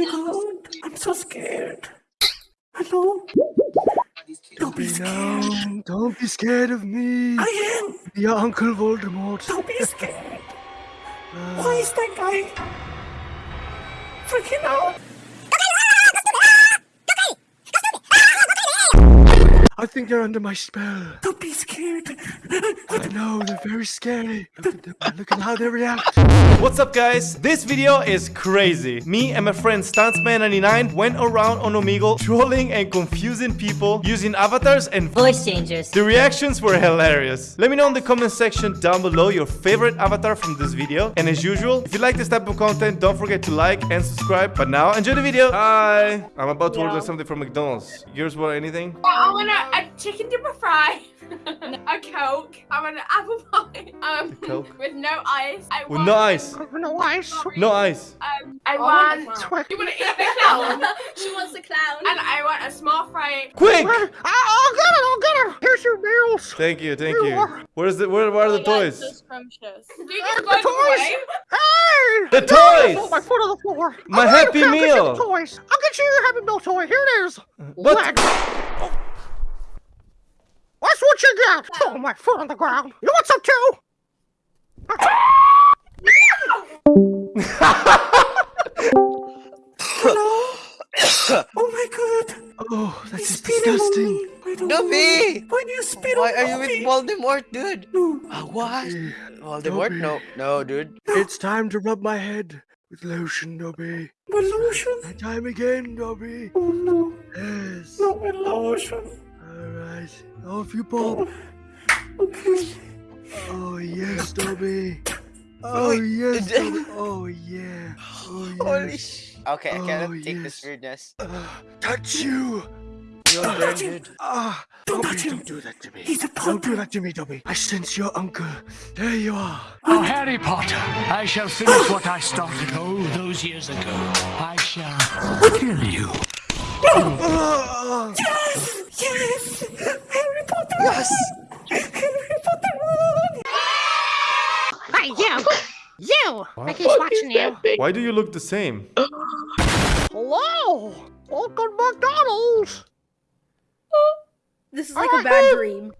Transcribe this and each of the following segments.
my god, I'm so scared. Hello? Don't be scared. No, don't be scared of me. I am. Your Uncle Voldemort. Don't be scared. Why is that guy freaking out? I think they're under my spell. Don't be scared. I know, they're very scary. Look at them. Look at how they react. What's up guys? This video is crazy. Me and my friend Stuntsman99 went around on Omegle trolling and confusing people using avatars and Voice changers. the reactions were hilarious. Let me know in the comment section down below your favorite avatar from this video. And as usual, if you like this type of content, don't forget to like and subscribe. But now, enjoy the video. Hi. I'm about to order something from McDonald's. Yours want anything? I want a, a chicken dipper fry, a coke, I want an apple pie, um, Coke? with no ice. I With want, no ice. No ice. No ice. Um, I Oh, want. Twig. You want to eat the clown? she wants a clown. and I want a small fry. Quick! I'll get it. I'll get it. Here's your meals. Thank you, thank you. Where's the where, where are the toys? scrumptious. Do you Uh, the toys. away? Hey! The Put toys! my foot on the floor. My I'll Happy Meal. toys. I'll get you your Happy Meal toy. Here it is. What? Leg. Oh. That's what you get. Oh, my foot on the ground. You want some too? Oh my god. Oh, that's just disgusting. me. I Dobby! Why do you spit Why on are you with me? Voldemort, dude? No. Uh, what? Eh, Voldemort? Dobby. No, no, dude. It's time to rub my head with lotion, Dobby. My lotion? And time again, Dobby. Oh no. Yes. Not my lotion. Alright. Off you pop. Okay. Oh, yes, Dobby. Oh, yes, did- Dobby. Oh, yeah. Oh, Holy sh... Okay, I cannot Oh, take this yes. weirdness. Uh, touch you. You're Don't touch him. branded. Ah, Don't Dobby, touch him. don't do that to me. He's a Don't do that to me, Dobby. I sense your uncle. There you are. Oh, Harry Potter, I shall finish what I started oh those years ago. I shall kill you. Ah, Yes! Yes! Harry Potter! Yes! Harry Potter won! Hey, you! You! I keep watching you. Why do you look the same? hello. Welcome to McDonald's. This is like a bad dream.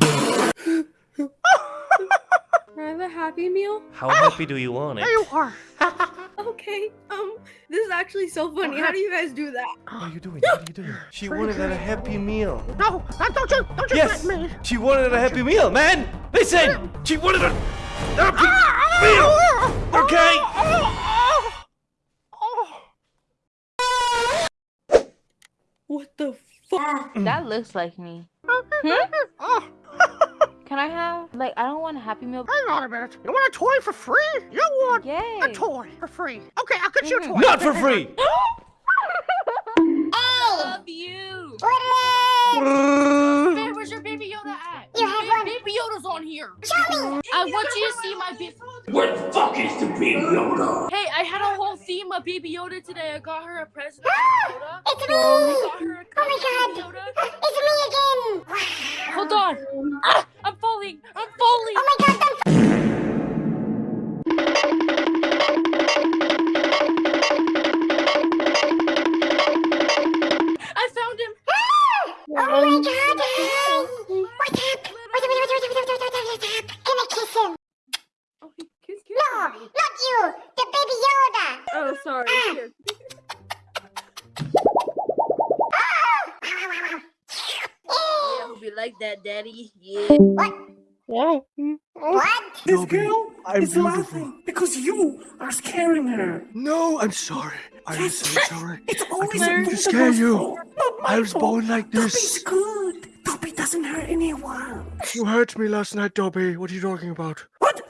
Can I have a happy meal? How happy do you want it? There you are. Okay. Um, this is actually so funny. How do you guys do that? What are you doing? What are you doing? She wanted a happy meal. No, don't you, don't you Yes! threaten me. She wanted a happy meal, man! Listen! She wanted a happy meal! Okay! What the fuck? That looks like me. Oh, Can I have like I don't want a happy meal. hang on a minute. You want a toy for free? You want Yay. a toy for free? Okay, I'll get you a mm-hmm. toy. Not for free! I oh. love you. Babe, where's your baby Yoda at? You have one. Baby Yoda's on here. Show me. I want you to see my baby. What the fuck is the baby Yoda? Hey, I had a whole theme of Baby Yoda today. I got her a present. It's me! I got her a Oh my god! It's me again! Hold on. Ah, I'm falling. I'm falling. Oh my god, I found him. Oh my god! What's up? What's up, what's up, what's up, what's up, what's up, what's up? Can I kiss him? Oh, he kissed you. No, not you! The baby Yoda! Oh, sorry. Here. Eh, Hope you like that, Daddy. Yeah. What? Oh, What? This girl I'm is beautiful. laughing because you are scaring her. no, I'm sorry. I'm Yes, so sorry. It's always didn't to scare you. fault, Not my I was born like this. Dobby's good. Dobby doesn't hurt anyone. You hurt me last night, Dobby. What are you talking about? What?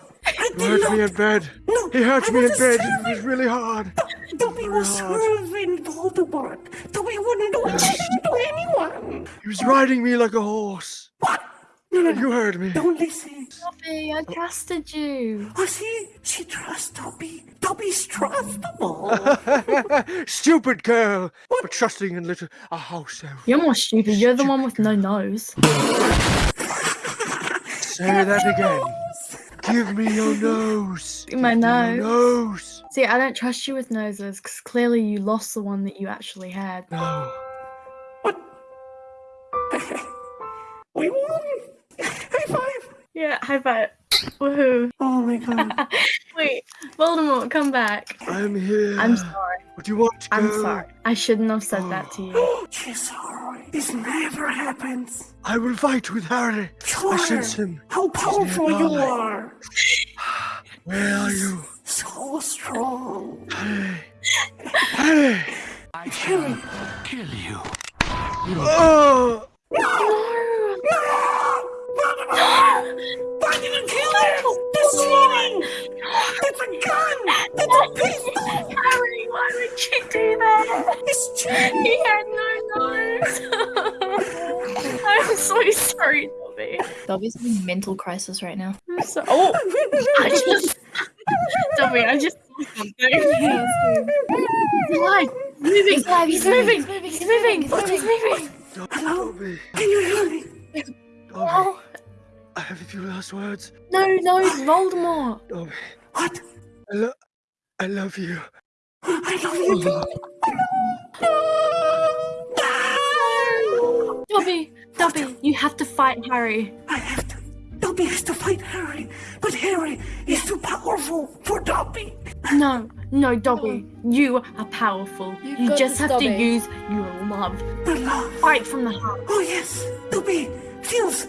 I You hurt not. me in bed. No, He hurt I me in bed. serving- It was really hard. Dobby was hard. serving Voldemort. Dobby wouldn't do anything to anyone. He was riding me like a horse. What? No, no, you heard me. Don't listen. Dobby, I trusted you. Oh, see? She trusts Dobby. Dobby's trustable. Stupid girl. For trusting in little a house elf. You're more stupid. You're the one with no nose. Say that again. Give me your nose. My Give me nose. your nose. See, I don't trust you with noses because clearly you lost the one that you actually had. No. What? we won! High five! Yeah, high five. Woohoo. Oh my god. Wait, Voldemort, come back. I'm here. I'm sorry. What do you want, I'm sorry. I shouldn't have said that to you. Oh. She's sorry. This never happens. I will fight with Harry. Sure. I sense him. How powerful you are. Where are you? So strong. Harry. Harry. I shall kill you. Oh. Why did you kill him? That's cheating! That's a gun! That's a pistol! Harry, why would you do that? It's cheating! He had no nose. I'm so sorry, Dobby. Dobby's having a mental crisis right now. So. Oh, I just. Dobby, I just saw something. He's alive. Moving. He's alive, He's he's moving, moving. he's He's moving, moving. he's He's moving. Dobby. Can you hear me? Dobby. Oh, I have a few last words. no, no, Voldemort. Dobby. What? I, lo- I love you. I love you too. Dobby, Dobby, you have to fight Harry. I have to. Dobby has to fight Harry, but Harry is too powerful for Dobby. No, no, Dobby, you are powerful. You You, just this, have Dobby. to use your love. The love. Fight from the heart. Oh yes, Dobby feels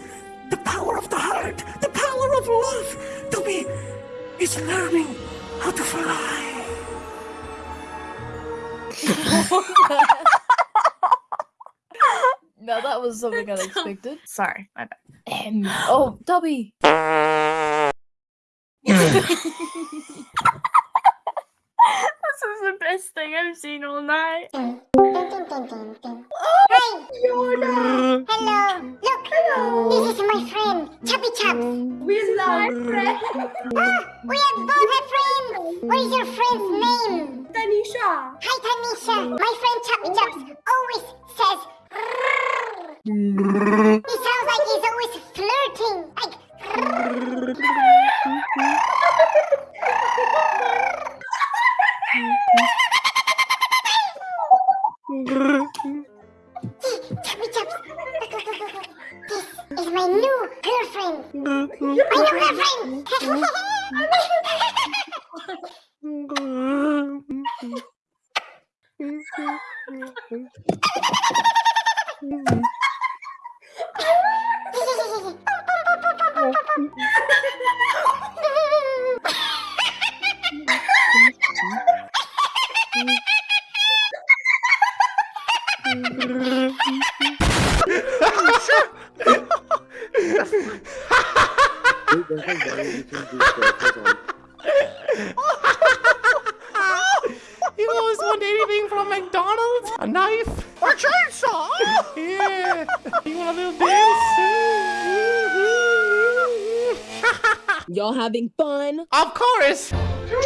the power of the heart, the power of love. Dobby is learning how to fly. No, that was something unexpected. Sorry, my bad. Um, oh, Dobby. This is the best thing I've seen all night. Dun, dun, dun, dun, dun, dun. Hello! Look! This is my friend, Chubby Chubbs. We love friend. Ah, we have both have friends! What is your friend's name? Tanisha. Hi, Tanisha. My friend Chubby Chubbs always. He sounds like he's always flirting. Like. Chubby Chubbs. This is my new girlfriend. My new girlfriend. You always want anything from McDonald's? A knife? A chainsaw. Yeah. You want a little dance? Y'all having fun? of course. Why you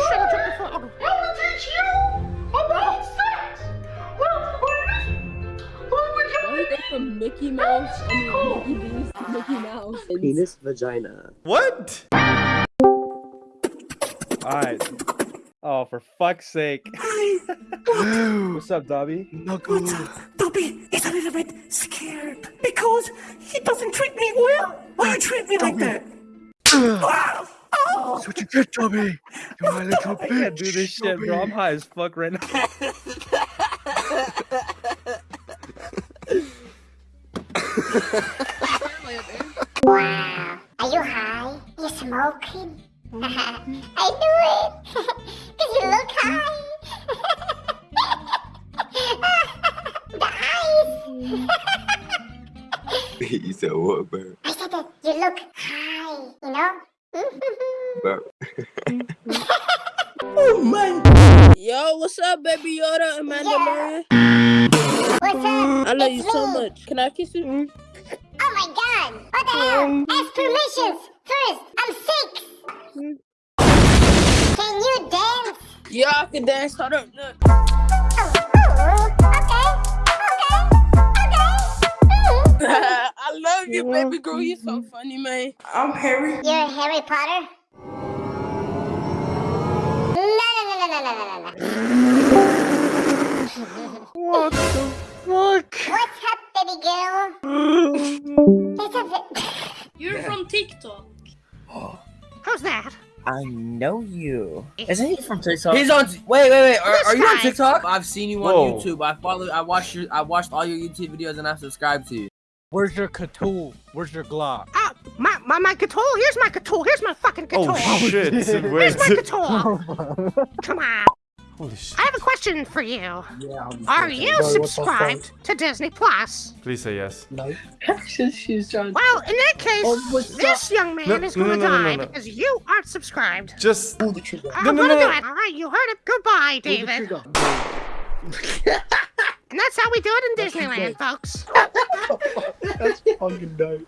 from Mickey Mouse, I mean Mickey D's to Mickey Mouse? Penis vagina. What? Alright. Oh, for fuck's sake. What's up, Dobby? Knuckle. What's up? Dobby is a little bit scared because he doesn't treat me well. Why you treat me like that? Oh! That's what you get, Dobby. You're my little bitch. I can't do this shit, bro. I'm high as fuck right now. said? I said that you look high. You know? Bro. Yo, what's up, baby Yoda, Amanda Yeah. Maria? What's up? I love It's you so much. Can I kiss you? Oh my god! What the hell? Ask permissions! First, I'm six! Can you dance? Yeah, I can dance. Hold up, look. Oh, oh, okay, okay, okay. Mm. love you, baby girl. You're so funny, man. I'm Harry. You're Harry Potter? what the fuck? What's up, baby girl? You're from TikTok. Who's that? I know you. Isn't he from TikTok? He's on. Wait, wait, wait. Are, are you on TikTok? I've seen you on Whoa. YouTube. I follow. I watched your. I watched all your YouTube videos and I subscribed to you. Where's your Cthulhu? Where's your Glock? Oh, my, my, my Cthulhu? Here's my Cthulhu. Here's my fucking oh, Cthulhu. Oh shit! Here's my Cthulhu. Come on. Holy shit! I have a question for you. Yeah, I'm Are you subscribed to Disney Plus? Please say yes. No. She's trying. Well, in that case, Oh, this young man No, is no, going to no, no, no, die no. because you aren't subscribed. Just Pull the trigger. I'm No, no, gonna no, do it. All right, you heard it. Goodbye, Pull the David. And that's how we do it in Disneyland, folks. That's fucking dope.